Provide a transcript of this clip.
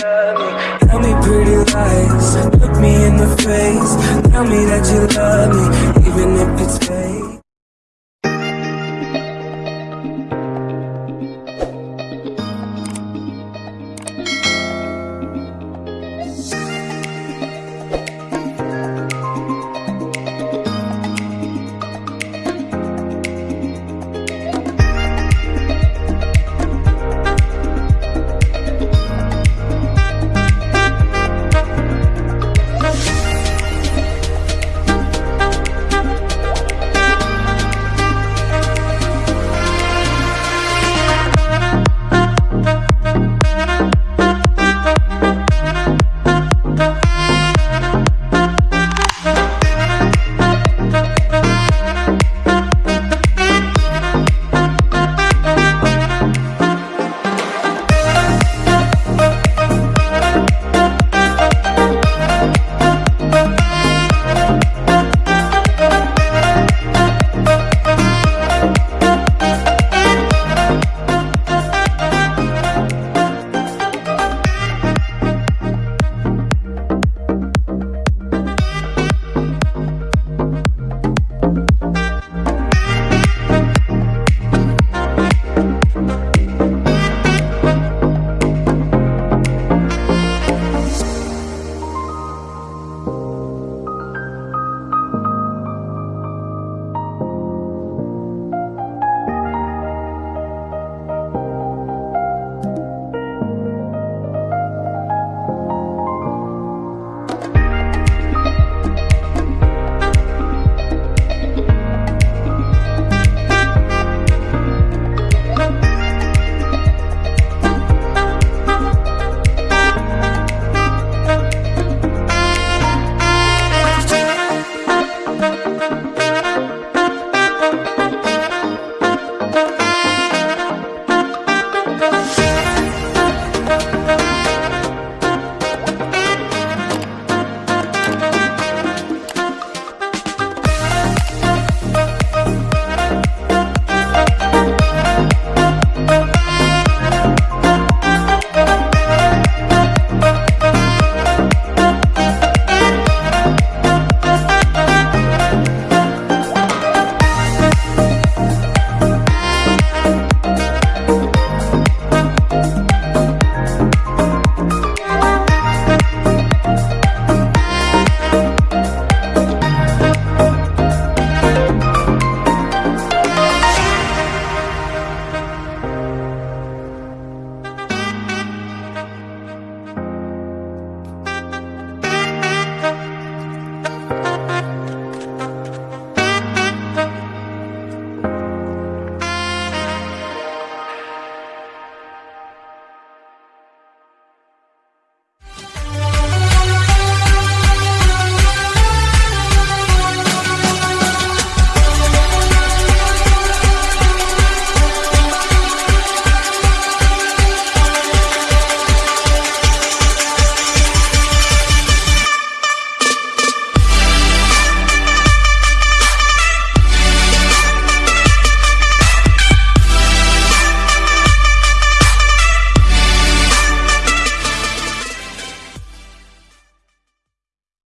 Tell me pretty lies, look me in the face. Tell me that you love me, even if.